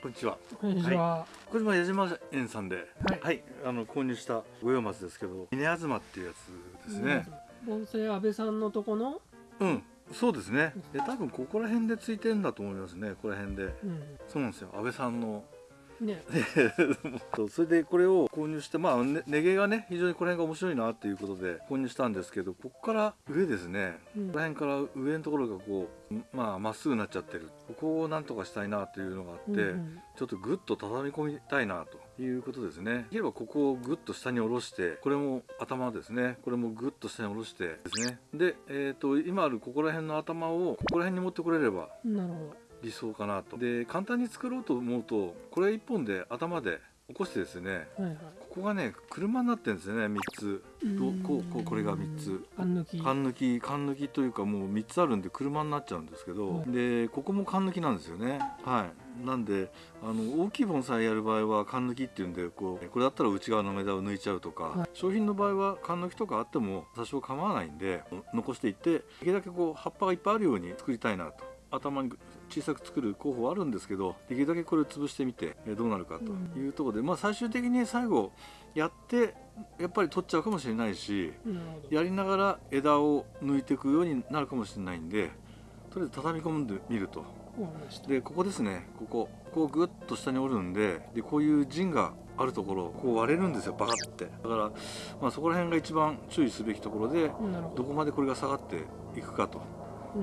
こんにちは。こんにちは。小島矢島園さんで、はいはい、あの購入した五葉松ですけど、稲東っていうやつですね。盆栽安倍さんのとこの？うん、そうですね。で、多分ここら辺でついてんだと思いますね。ここら辺で。うん。そうなんですよ。安倍さんの。ね。それでこれを購入してまあね根毛がね非常にこの辺が面白いなっていうことで購入したんですけどここから上ですね、うんこの辺から上のところがこうまあまっすぐになっちゃってるここをなんとかしたいなというのがあって、うんうんちょっとグッと畳み込みたいなということですね。できればここをグッと下に下ろして、これも頭ですね。これもグッと下に下ろしてですね。で、えっ、と今あるここら辺の頭をここら辺に持ってこれればなるほ理想かなと。で、簡単に作ろうと思うと、これ一本で頭で起こしてですね。ど。はいはい。ここがね車になってるんですよね3つこうこうこれが三つ。缶抜き。缶抜き缶抜きというかもう3つあるんで車になっちゃうんですけど、はいでここも缶抜きなんですよねはいなんであの大きい盆栽やる場合は缶抜きっていうんでこうこれだったら内側の枝を抜いちゃうとか、はい商品の場合は缶抜きとかあっても多少構わないんで残していってできるだけこう葉っぱがいっぱいあるように作りたいなと頭に小さく作る候補はあるんですけどできるだけこれを潰してみてえどうなるかというところで、まあ最終的に最後やってやっぱり取っちゃうかもしれないし。やりながら枝を抜いていくようになるかもしれないんでとりあえず畳み込んでみると。でここですねこここうグッと下に折るんででこういう陣があるところこう割れるんですよバカってだから、まあ、そこら辺が一番注意すべきところでど。どこまでこれが下がっていくかとうん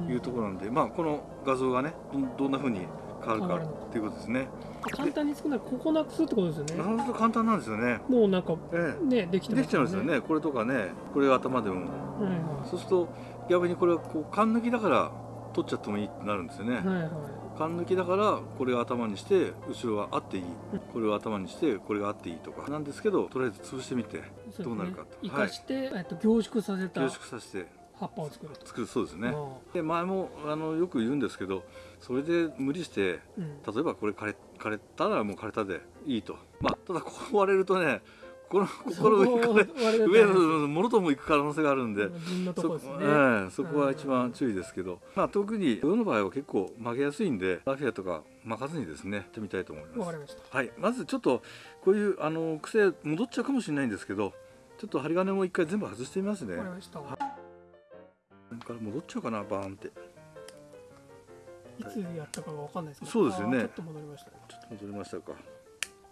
いうところなんで、まあこの画像がねどどんな風に変わるかっていうことですね。簡単に作るならここなくすってことですよね。なるほど簡単なんですよね。もうなんかえねできえてできちゃいますよ。ね。これとかねこれが頭でも。はいはそうすると逆にこれはこう缶抜きだから取っちゃってもいいってなるんですよね、い。はいはい。缶抜きだからこれを頭にして後ろはあっていい。これを頭にしてこれがあっていいとか。なんですけどとりあえず潰してみてどうなるかと。生かして、えっと凝縮させた。凝縮させて葉っぱを作ると。作るそうですね。あで前もあのよく言うんですけどそれで無理してあうん。例えばこれ枯れ枯れたらもう枯れたでいいと。まあただここ割れるとねこのここの上のものとも行く可能性があるんでね。ええそこは一番注意ですけど、まあ、特に世の場合は結構曲げやすいんでラフィアとか巻かずにですねやってみたいと思います。はい、まずちょっとこういうあの癖戻っちゃうかもしれないんですけどちょっと針金も一回全部外してみますねこれから戻っちゃうかなバーンっていつやったかわかんないですけど。そうですよねちょっと戻りましたね。ちょっと戻りましたか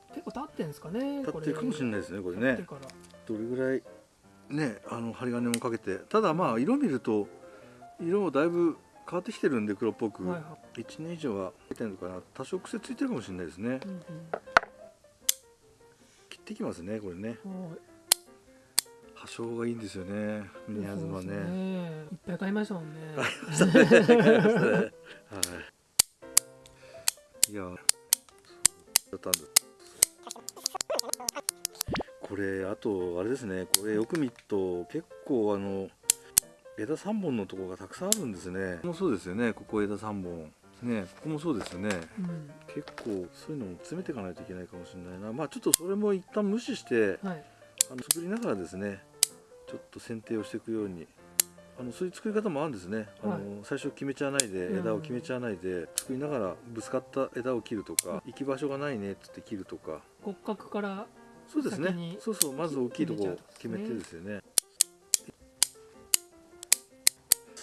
結構経ってんですかね。立ってるかもしれないですねこれね。どれぐらいねあの針金もかけてただまあ色見ると色もだいぶ変わってきてるんで黒っぽく、はいは1年以上は出てるのかな多少癖ついてるかもしれないですねい。うん切っていきますねこれねうん。はい。葉性がいいんですよね。宮妻ですね。いっぱい買いましたもんね。はい。いや。これあとあれですね。これよく見ると結構あの枝三本のところがた。くさんあるんですね。もそうですよね。ここ枝三本。ね、ここもそうですよね。うん。結構そういうのも詰めていかないといけないかもしれないな。まあちょっとそれも一旦無視してはい。あの作りながらですね。ちょっと剪定をしていくように。あのそういう作り方もあるんですね、あのはい。最初決めちゃわないでうん枝を決めちゃわないで作りながらぶつかった枝を切るとか行き場所がないねっつって切るとか。骨格から。そうですね。そうそうまず大きいところ決めてですよね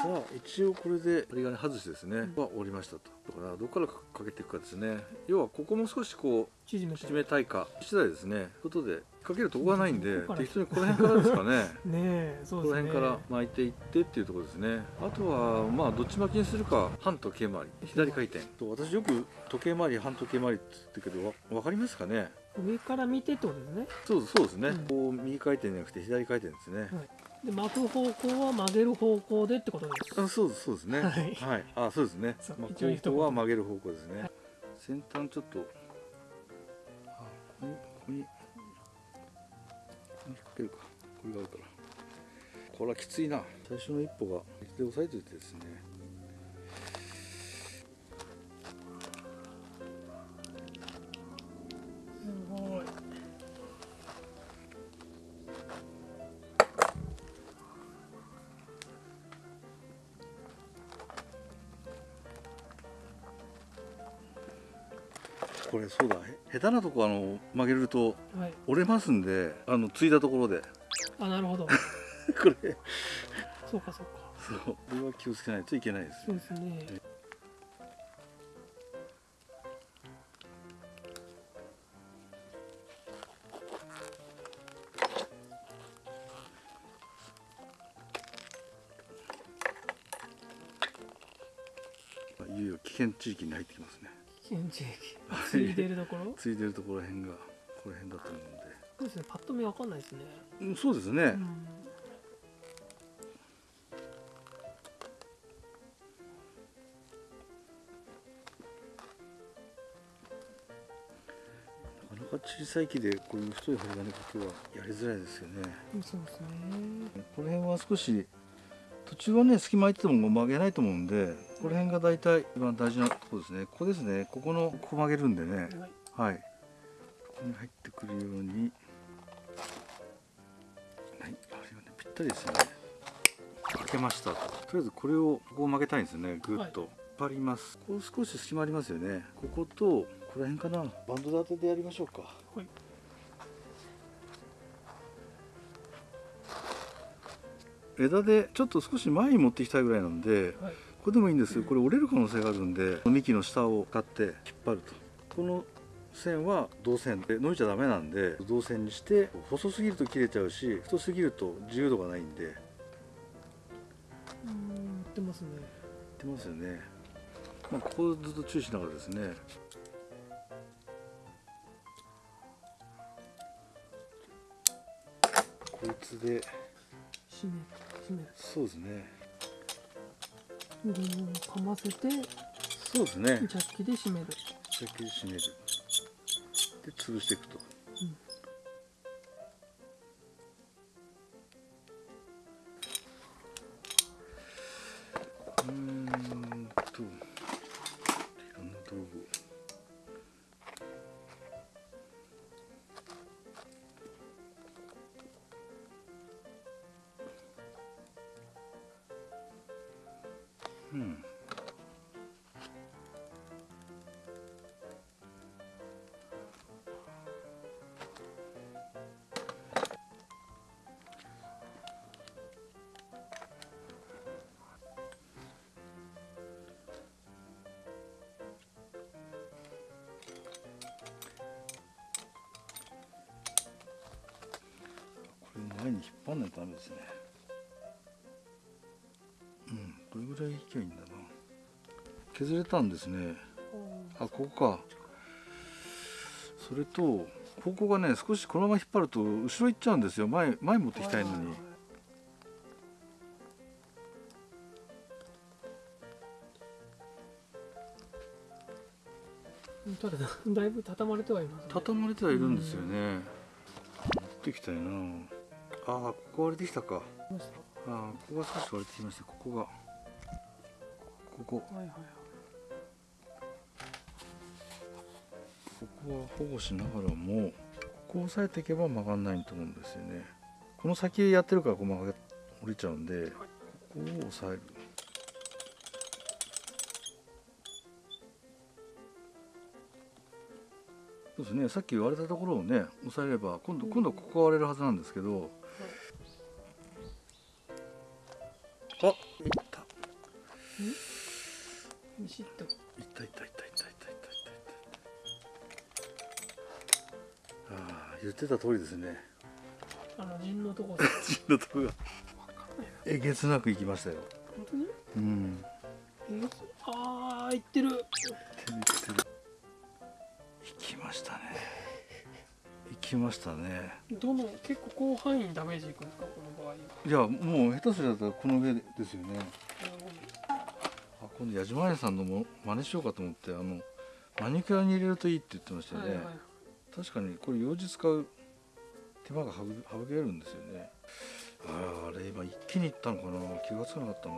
さあ一応これで針金外してですね、うん。は折りましたと。だからどこからかけていくかですね。要はここも少しこう縮めたい。か次第ですね。ことでかけるとこがないんで適当にこの辺からですかね。ねえ、そうこですね。の辺から巻いていってっていうところですね。あとはまあどっち巻きにするか半時計回り。左回転。と私よく時計回り半時計回りって言ってるけどわ分かりますかね？上から見てってことですね。そうそうですね、うん。こう右回転じゃなくて左回転ですね、で巻く方向は曲げる方向でってことです。あそうですそうですね。はい。あそうですね。そうまあ一応一言方向は曲げる方向ですね、はい。先端ちょっとあここにここにここにかけるか。これがあるから。これはきついな。最初の一歩がで押さえておいてですね下手なとこあの曲げるとはい。折れますんであのついたところで。あなるほど。これ。そうかそうか。そう。これは気をつけないといけないですそうですね。いよいよ危険地域に入ってきますね危険地域ついてるところ？ついてるところへんがこの辺だと思うんで。そうですねパッと見わかんないですね。うんそうですね、うん。なかなか小さい木でこういう太い針金かけはやりづらいですよね。そうですね。この辺は少し途中はね隙間空いてても曲げないと思うんでこの辺が大体一番大事なところですね。ここですね。ここのここ曲げるんでね。はい。はいここに入ってくるように。はい。針がねぴったりですよね。かけましたと。とりあえずこれをここを曲げたいんですよね。ぐっと、引っ張ります。こう少し隙間ありますよね。こことここら辺かな。バンド立てでやりましょうか。はい枝でちょっと少し前に持っていきたいぐらいなんではい。これでもいいんですよ。これ折れる可能性があるんで幹の下を買って引っ張ると。この線は銅線で伸びちゃダメなんで銅線にして細すぎると切れちゃうし太すぎると自由度がないんで。うん言ってますね。ってますよね、まあ、ここをずっと注意しながらですね。こいつで。締め締めるそうですね。ゴムをかませてそうですね。ジャッキで締める。先に締める。で潰していくと、れ前に引っ張んないとダメですね。うんどれぐらい引きゃいいんだな。削れたんですね。あここか。それとここがね少しこのまま引っ張ると後ろ行っちゃうんですよ。前前持ってきたいのに。ただ？だいぶ畳まれてはいますね。畳まれてはいるんですよね。持ってきたいなああここ割れてきたか。ああここが少し割れてきました。ここが。ここ。はいはいはいここは保護しながらもここを押さえていけば曲がんないと思うんですよね。この先やってるからこう曲が降りちゃうんでここを押さえる。そうですね。さっき割れたところをね押さえれば今度今度はここが割れるはずなんですけどシッといったいったいったいったいったいったいったああ言ってた通りですねあの陣のとこです死んだとこがえげつなく行きましたよ本当にうんえああいってる手に来てる行きましたね行きましたねどの結構広範囲にダメージいくんですかこの場合いやもう下手すりゃこの上ですよね今度矢島屋さんのも真似しようかと思ってあのマニキュアに入れるといいって言ってましたよね、はいはい。確かにこれ用事使う手間が省省けるんですよね。あああれ今一気にいったのかな。気がつかなかったな。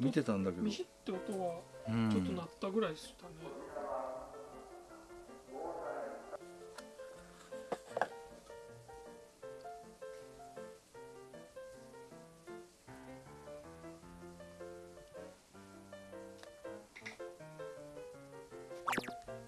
見てたんだけど。ミシッって音はうん。ちょっと鳴ったぐらいでしたね、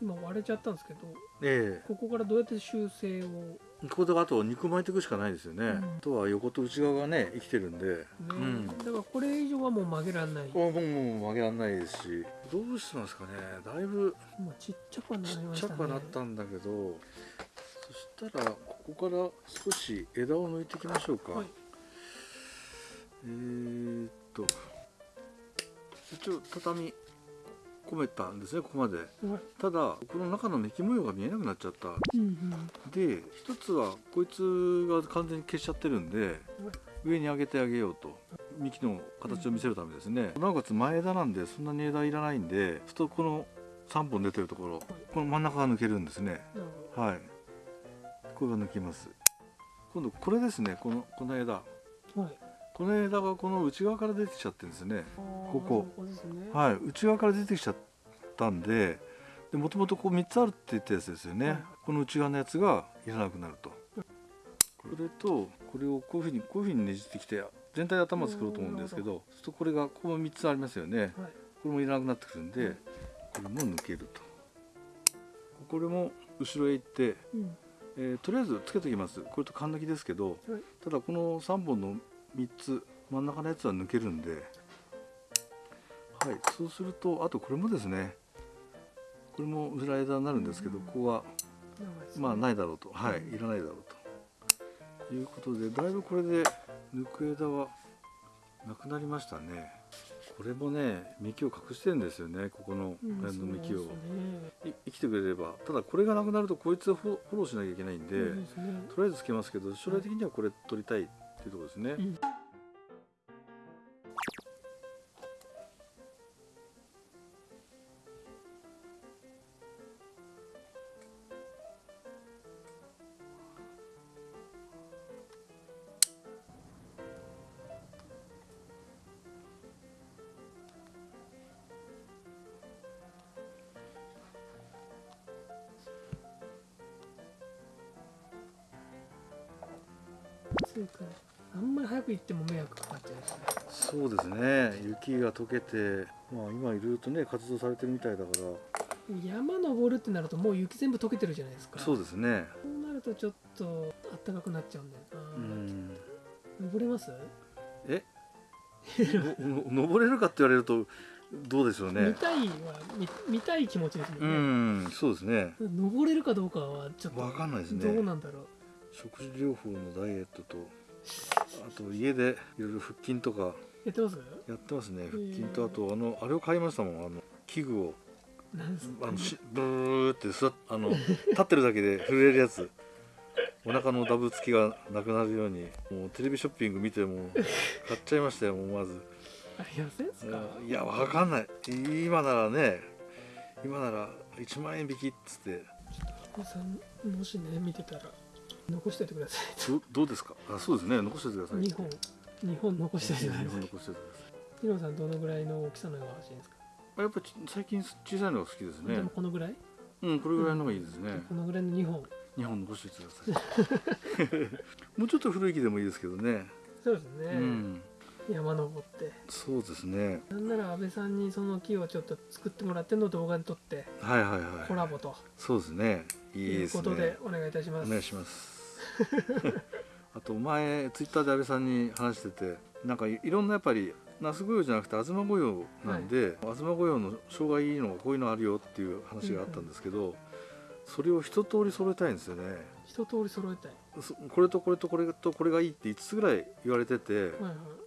今割れちゃったんですけどえここからどうやって修正を？ねえここであと肉巻いていくしかないですよね、うん。あとは横と内側がね生きてるんで。うんだからこれ以上はもう曲げられない。これももう曲げられないですし。どうしてますかね。だいぶもうちっちゃくはなちっりましたね。ちゃくはなったんだけど。そしたらここから少し枝を抜いていきましょうか、はい。えー、っと。一応畳込めたんですねここまで。はいただこの中のメキ模様が見えなくなっちゃった。うんうん。で一つはこいつが完全に消しちゃってるんで上に上げてあげようと。幹の形を見せるためですね、なおかつ前枝なんでそんなに枝いらないんでふとこの3本出てるところこの真ん中が抜けるんですね。はい。これが抜きます。今度これですねこのこの枝。どはいこの枝がこの内側から出てきちゃってるんですね。ここ。ね。はい。内側から出てきちゃったんでもともとこう3つあるって言ったやつですよね、はい。この内側のやつがいらなくなると。これとこれをこういうふうにこういうふうにねじってきて全体で頭作ろうと思うんですけどそうするとこれがこの3つありますよね。はい。これもいらなくなってくるんでこれも抜けると。これも後ろへ行ってうん。えーとりあえずつけておきます。これとカン抜きですけど、はい。ただこの3本の3つ真ん中のやつは抜けるんで。はいそうするとあとこれもですねこれも裏枝になるんですけど、うん。ここはまあないだろうと。はいうんいらないだろうと。いうことでだいぶこれで抜く枝はなくなりましたね。これもね幹を隠してるんですよね。ここのうん辺の幹を、生きてくれれば。ただこれがなくなるとこいつをフォローしなきゃいけないんで、とりあえずつけますけど将来的にはこれ取りたいっていうところですね、うんあんまり早く行っても迷惑かかっちゃうしねそうですね。雪が溶けてまあ今いろいろとね活動されてるみたいだから。山登るってなるともう雪全部溶けてるじゃないですか。そうですね。そうなるとちょっとあったかくなっちゃうんだような、ん。登れます、え？登れるかって言われるとどうでしょう見ねたいは見見たい気持ちですもうんね、んそうですね。登れるかどうかはちょっとわかんないですね。どうなんだろう。食事療法のダイエットとあと家でいろいろ腹筋とかやってます？やってますね。腹筋とあとあのあれを買いましたもん。あの器具を。あのしブーって座っあの 立ってるだけで震えるやつ。お腹のダブつきがなくなるようにもうテレビショッピング見てもう買っちゃいましたよ思わず。いやわかんない。今ならね今なら1万円引きっつって。もしね見てたら残しておいてください。どどうですか？あそうですね。残しておいてください。2本2本残しておいてください。日本残しておいてください。ヒロさんどのぐらいの大きさのが欲しいんですか、あやっぱち最近小さいのが好きですね。でもこのぐらい、うんこれぐらいのがいいですね。このぐらいの2本。2本残しておいてください。もうちょっと古い木でもいいですけどね。そうですね、うん。山登って。そうですね。なんなら安倍さんにその木をちょっと作ってもらっての動画に撮ってはいはいはい。コラボと。そうですね。いいいうですね。ことでお願いいたします。お願いします あと前ツイッターで安倍さんに話しててなんかいいろんなやっぱり那須御用じゃなくて東御用なんで、東御用の障害いいのがこういうのあるよっていう話があったんですけど、それを一通り揃えたいんですよね。一通り揃えたい。そこれとこれとこれとこれがいいって5つぐらい言われてて、はいはい。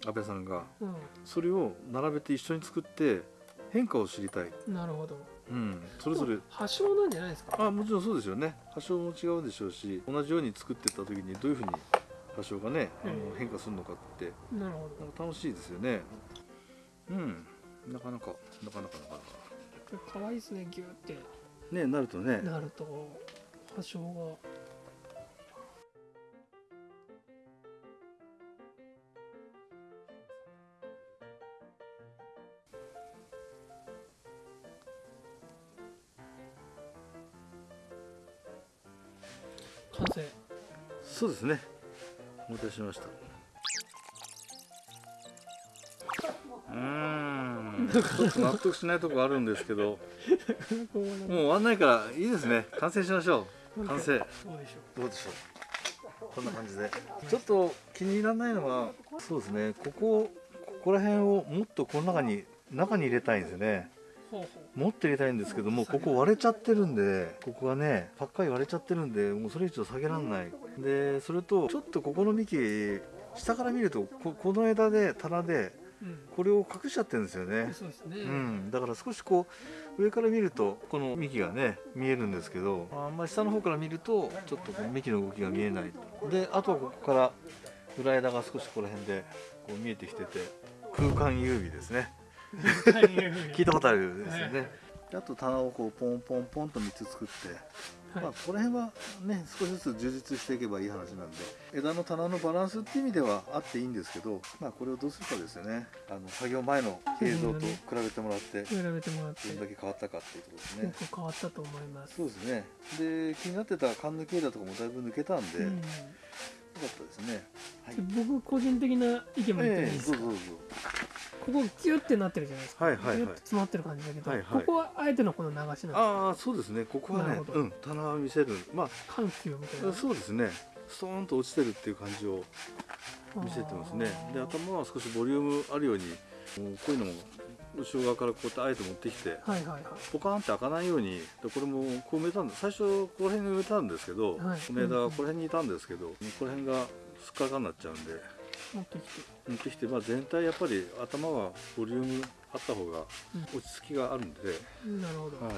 安倍さんが。うそれを並べて一緒に作って変化を知りたい、んなるほどうん、それぞれ。発祥なんじゃないですか？あもちろんそうですよね。発祥も違うでしょうし同じように作っていった時にどういうふうに発祥がね、あのうん変化するのかって。なるほど。楽しいですよね。うん。なかなかなかなかなかなか。可愛いですねギューって。ねなるとね。なると発祥がですね。お待たせしました。うーん。うんちょっと納得しないとこあるんですけど。もう終わんないからいいですね。完成しましょう。完成。どうでしょどうでしょう。こんな感じで。ちょっと気に入らないのはそうですね。ここここら辺をもっとこの中に中に入れたいんですよねうほうほもっと入れたいんですけどもここ割れちゃってるんでここがねパッカリ割れちゃってるんでもうそれ以上下げられない。でそれとちょっとここの幹下から見るとここの枝で棚でこれを隠しちゃってるんですよね、うん、だから少しこう上から見るとこの幹がね見えるんですけどあんまり下の方から見るとちょっとこの幹の動きが見えない。であとはここから裏枝が少しここら辺でこう見えてきてて空間優美ですね 聞いたことあるですよね、であと棚をこうポンポンポンと3つ作って、はい。まあ、この辺はね少しずつ充実していけばいい話なんで枝の棚のバランスっていう意味ではあっていいんですけど、まあ、これをどうするかですよね。あの作業前の映像と比べてもらって比べてもらって。どんだけ変わったかっていうところですね。結構変わったと思います。そうですね。で気になってた缶抜き枝とかもだいぶ抜けたんで、うんったですね。はい。僕個人的な意見も言ってもいいですか、ええどうぞどうぞ。ここギュッてなってるじゃないですか、はいはいはい。詰まってる感じだけど、はいはい。ここはあえてのこの流しなんですああそうですね。ここはねうん棚を見せる。ま緩急みたいな。あそうですね。ストーンと落ちてるっていう感じを見せてますね。で頭は少しボリュームあるようにこういうのも後ろ側からこうやってあえて持ってきてはいはいはい。ポカーンって開かないようにでこれもこう埋めたんで最初ここら辺に埋めたんですけど、はい。この枝はこの辺にいたんですけど、この辺がすっからかになっちゃうんで持ってきて。持ってきて、まあ、全体やっぱり頭はボリュームあった方がうん。落ち着きがあるんで、なるほど、はい。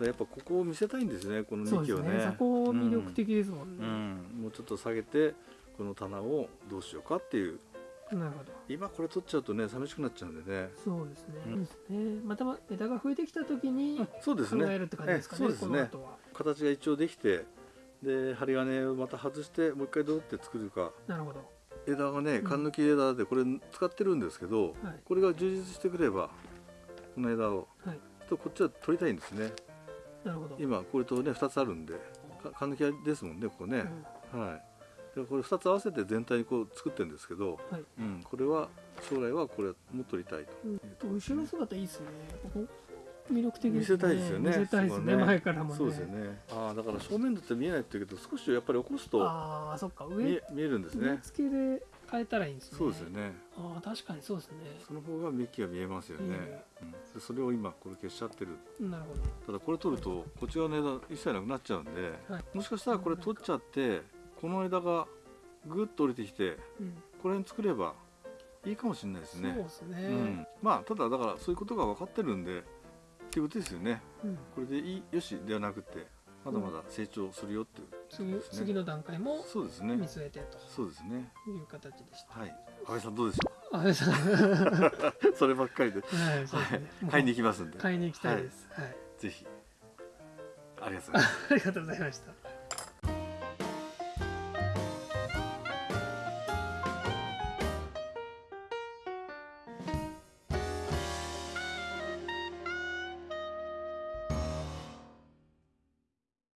でやっぱここを見せたいんですねこの幹をね。ね。そこ魅力的ですもんね、うん、もうちょっと下げてこの棚をどうしようかっていうなるほど。今これ取っちゃうとね寂しくなっちゃうんでね。そうですね,、うん。ね。またま枝が増えてきた時にそうですね。考えるって感じですかねええそうですね。形が一応できてで針金をまた外してもう一回どうやって作るか。なるほど。枝がねん。缶抜き枝でこれ使ってるんですけど、はい。これが充実してくればこの枝をはい。とこっちは取りたいんですね。なるほど。今これとね2つあるんでか缶抜きですもんねここね、はいでこれ2つ合わせて全体にこう作ってるんですけど、うんはい。うん、これは将来はこれも取りたいと、うん、後ろ姿いいですね。魅力的ですね。見せたいですよね。見せたいですね。そこは前からもね。そうですよね。ああだから正面だって見えないって言うけど少しやっぱり起こすとああそっか。上見えるんですね。付けで変えたらいいんですね。そうですよね。ああ確かにそうですね。その方が幹が見えますよね、うん、でそれを今これ消しちゃってる。なるほど。ただこれ取るとこっち側の枝一切なくなっちゃうんで、はい。もしかしたらこれ取っちゃってこの枝がぐっと降りてきてうんこれに作ればいいかもしれないですそうねですね。うん、まあただだからそういうことが分かってるんでっていうことですよね。うん。これでいいよしではなくてまだまだ成長するよっていう、次ですね。次の段階もそうですね。見据えてそうですね。という形でした。はい。安倍さんどうでしょあれさん。は うそればっかりで。いそうですね。もう買いに行きますんで。買いに行きたいです。はい。ぜひ。ありがとうございます。ありがとうございました